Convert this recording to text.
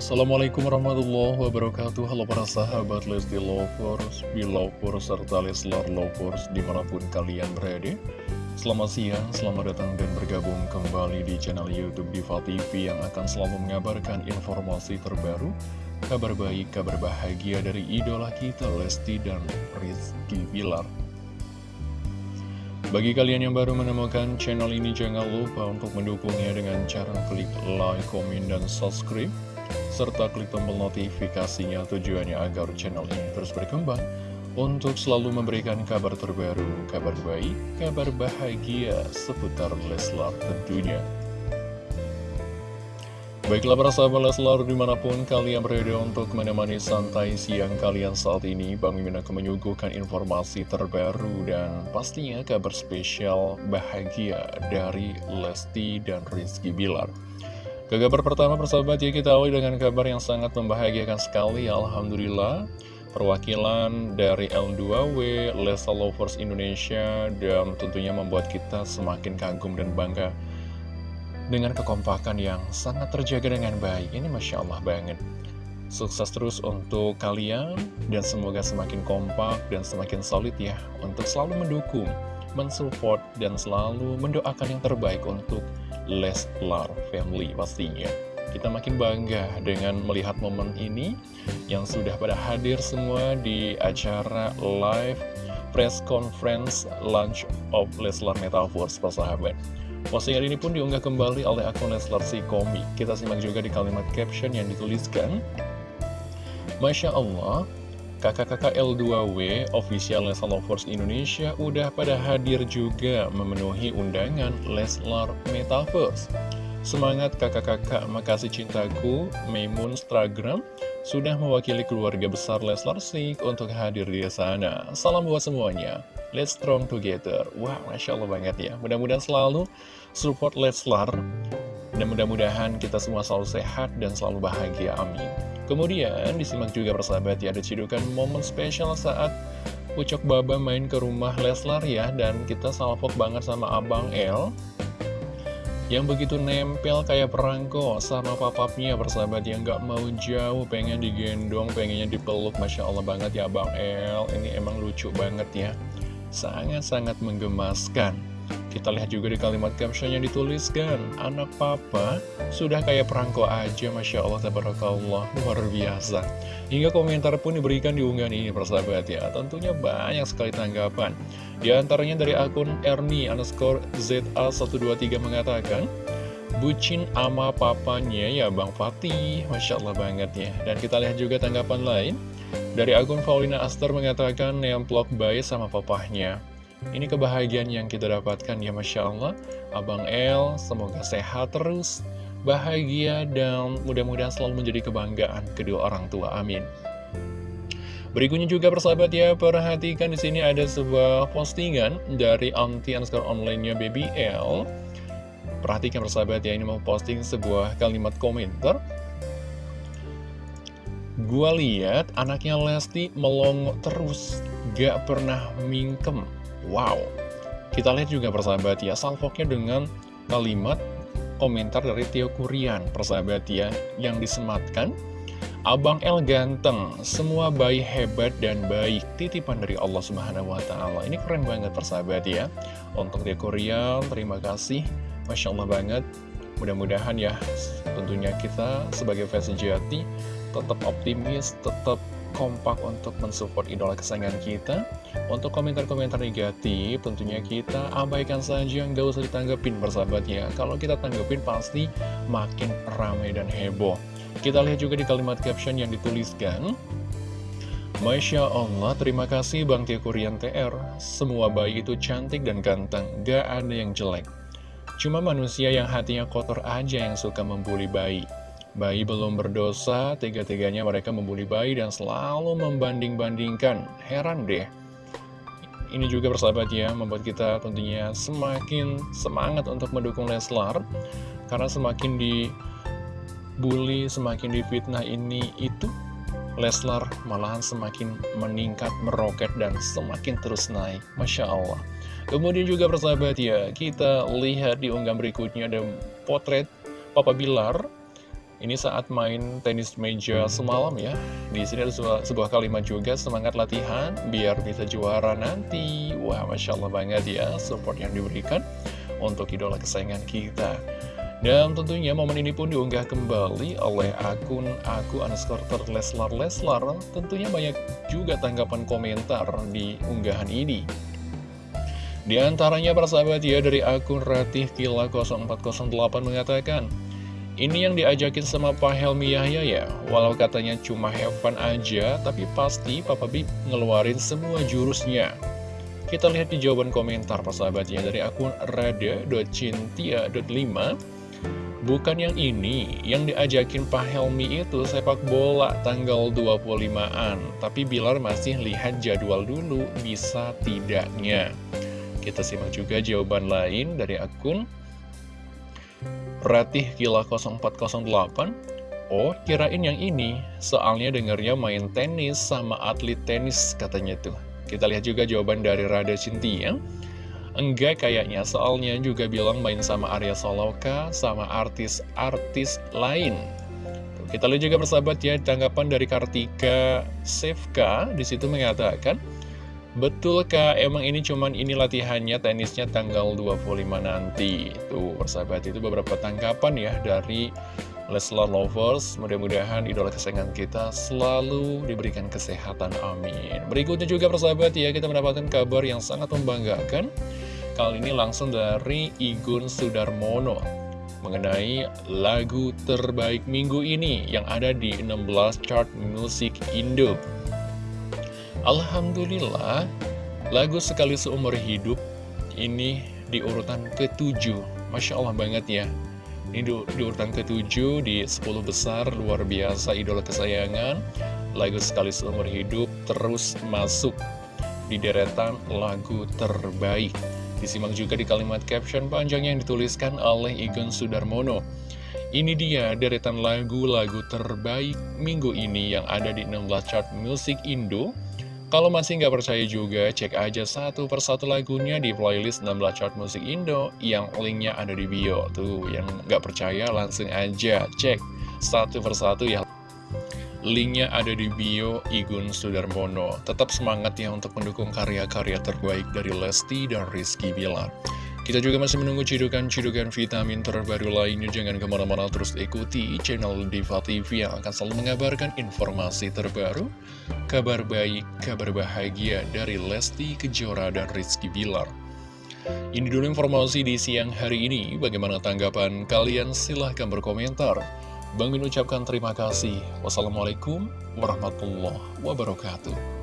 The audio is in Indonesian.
Assalamualaikum warahmatullahi wabarakatuh. Halo para sahabat Lesti Lovers, Belovers, serta Leslar Lovers di mana pun kalian berada. Selamat siang, selamat datang dan bergabung kembali di channel Youtube Diva TV Yang akan selalu mengabarkan informasi terbaru Kabar baik, kabar bahagia dari idola kita Lesti dan Rizky Bilar. Bagi kalian yang baru menemukan channel ini, jangan lupa untuk mendukungnya dengan cara klik like, komen, dan subscribe serta klik tombol notifikasinya tujuannya agar channel ini terus berkembang untuk selalu memberikan kabar terbaru, kabar baik, kabar bahagia seputar Leslar tentunya. Baiklah para sahabat Leslar di mana pun kalian berada untuk menemani santai siang kalian saat ini Bang Mimin akan menyuguhkan informasi terbaru dan pastinya kabar spesial bahagia dari Lesti dan Rizky Bilar ke kabar pertama persahabat ya kita awali dengan kabar yang sangat membahagiakan sekali. Alhamdulillah Perwakilan dari L2W, Lesa Lovers Indonesia Dan tentunya membuat kita semakin kagum dan bangga Dengan kekompakan yang sangat terjaga dengan baik. Ini Masya Allah banget. Sukses terus untuk kalian Dan semoga semakin kompak dan semakin solid ya Untuk selalu mendukung, mensupport, dan selalu mendoakan yang terbaik untuk Leslar Family pastinya. Kita makin bangga dengan melihat momen ini yang sudah pada hadir semua di acara live press conference launch of Leslar Metaverse persahabat. Postingan ini pun diunggah kembali oleh akun Leslar si komik. Kita simak juga di kalimat caption yang dituliskan. Masya Allah, Kakak-kakak L2W official Leslar Lovers Indonesia udah pada hadir juga memenuhi undangan Leslar Metaverse. Semangat kakak-kakak, makasih cintaku, Maimun Instagram sudah mewakili keluarga besar Leslar Sik untuk hadir di sana. Salam buat semuanya. Let's strong together. Wah, Masya Allah banget ya. Mudah-mudahan selalu support Leslar. Dan mudah-mudahan kita semua selalu sehat dan selalu bahagia. Amin. Kemudian disimak juga persahabat ya ada cidukan momen spesial saat Ucok Baba main ke rumah Leslar ya Dan kita salvok banget sama Abang L yang begitu nempel kayak perangko sama papapnya persahabat yang gak mau jauh pengen digendong pengennya dipeluk Masya Allah banget ya Abang L ini emang lucu banget ya. Sangat-sangat menggemaskan kita lihat juga di kalimat caption yang dituliskan Anak papa sudah kayak perangko aja Masya Allah Tabarakallah. Luar biasa. Hingga komentar pun diberikan di unggahan ini persahabat ya. Tentunya banyak sekali tanggapan. Di antaranya dari akun Ernie underscore ZA123 mengatakan Bucin ama papanya ya Bang Fatih. Masya Allah banget ya. Dan kita lihat juga tanggapan lain. Dari akun Paulina Aster mengatakan Nemplok bayi sama papahnya ini kebahagiaan yang kita dapatkan ya Masya Allah. Abang El semoga sehat terus Bahagia dan mudah-mudahan selalu menjadi kebanggaan kedua orang tua Amin. Berikutnya juga persahabat ya Perhatikan di sini ada sebuah postingan Dari anti underscore online-nya BBL Perhatikan persahabat ya Ini mau posting sebuah kalimat komentar. Gua lihat anaknya Lesti melongo terus Gak pernah mingkem Wow, kita lihat juga persahabat ya, salvoknya dengan kalimat komentar dari Tio Kurian, persahabat ya, yang disematkan. Abang El ganteng, semua bayi hebat dan baik, titipan dari Allah Subhanahu Wa Taala. Ini keren banget persahabat ya. Untuk Kurian, terima kasih, masya Allah banget. Mudah-mudahan ya, tentunya kita sebagai fans sejati tetap optimis, tetap kompak untuk mensupport idola kesayangan kita. Untuk komentar-komentar negatif tentunya kita abaikan saja nggak usah ditanggepin persahabatnya Kalau kita tanggepin pasti makin ramai dan heboh. Kita lihat juga di kalimat caption yang dituliskan Masya Allah, terima kasih Bang Tia Kurian TR Semua bayi itu cantik dan ganteng, gak ada yang jelek. Cuma manusia yang hatinya kotor aja yang suka membuli bayi Bayi belum berdosa, tega-teganya mereka membuli bayi dan selalu membanding-bandingkan. Heran deh. Ini juga persahabat ya, membuat kita tentunya semakin semangat untuk mendukung Leslar. Karena semakin dibully, semakin difitnah ini itu, Leslar malahan semakin meningkat, meroket, dan semakin terus naik. Masya Allah. Kemudian juga persahabat ya, kita lihat di unggahan berikutnya ada potret Papa Bilar Ini saat main tenis meja semalam ya. Di sini ada sebuah, sebuah kalimat juga, semangat latihan biar bisa juara nanti. Wah, Masya Allah banget ya support yang diberikan untuk idola kesayangan kita. Dan tentunya momen ini pun diunggah kembali oleh akun aku underscore terleslar leslar. Tentunya banyak juga tanggapan komentar di unggahan ini. Di antaranya persahabat ya dari akun Ratih Kila 0408 mengatakan Ini yang diajakin sama Pak Helmi Yahya ya? Walau katanya cuma have fun aja Tapi pasti Papa Bib ngeluarin semua jurusnya. Kita lihat di jawaban komentar persahabatnya dari akun rada.cintia.5 Bukan yang ini, yang diajakin Pak Helmi itu sepak bola tanggal 25-an Tapi Bilar masih lihat jadwal dulu, bisa tidaknya. Kita simak juga jawaban lain dari akun Ratih Gila 0408 Oh, kirain yang ini, soalnya dengarnya main tenis sama atlet tenis katanya tuh. Kita lihat juga jawaban dari Rada Cintia. Enggak kayaknya, soalnya juga bilang main sama Arya Soloka, sama artis-artis lain. kita lihat juga persahabat ya, tanggapan dari Kartika Sevka, di situ mengatakan, Betulkah emang ini cuman ini latihannya tenisnya tanggal 25 nanti. Tuh persahabat itu beberapa tanggapan ya dari Leslar Lovers. Mudah-mudahan idola kesayangan kita selalu diberikan kesehatan. Amin. Berikutnya juga persahabat ya kita mendapatkan kabar yang sangat membanggakan. Kali ini langsung dari Igun Sudarmono Mengenai lagu terbaik minggu ini yang ada di 16 chart musik Indo Alhamdulillah, lagu Sekali Seumur Hidup ini di urutan ketujuh. Masya Allah banget ya. Ini di, di urutan ketujuh di 10 besar, luar biasa idola kesayangan. Lagu Sekali Seumur Hidup terus masuk di deretan lagu terbaik. Disimak juga di kalimat caption panjang yang dituliskan oleh Igun Sudarmono. Ini dia deretan lagu-lagu terbaik minggu ini yang ada di 16 chart musik Indo kalau masih nggak percaya juga, cek aja satu persatu lagunya di playlist 16 chart musik Indo yang linknya ada di bio. Tuh, yang nggak percaya langsung aja cek satu persatu ya. Linknya ada di bio Igun Sudarmono. Tetap semangat ya untuk mendukung karya-karya terbaik dari Lesti dan Rizky Bilar. Kita juga masih menunggu cidukan-cidukan vitamin terbaru lainnya. Jangan ke mana-mana terus ikuti channel Diva TV yang akan selalu mengabarkan informasi terbaru, kabar baik, kabar bahagia dari Lesti Kejora dan Rizky Bilar. Ini dulu informasi di siang hari ini. Bagaimana tanggapan kalian? Silahkan berkomentar. Bang Min ucapkan terima kasih. Wassalamualaikum warahmatullahi wabarakatuh.